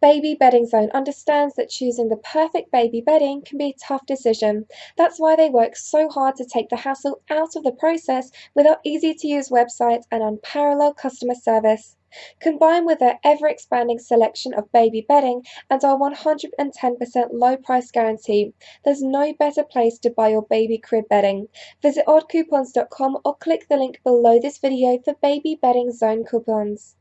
Baby Bedding Zone understands that choosing the perfect baby bedding can be a tough decision. That's why they work so hard to take the hassle out of the process with our easy to use website and unparalleled customer service. Combined with their ever expanding selection of baby bedding and our 110% low price guarantee, there's no better place to buy your baby crib bedding. Visit oddcoupons.com or click the link below this video for baby bedding zone coupons.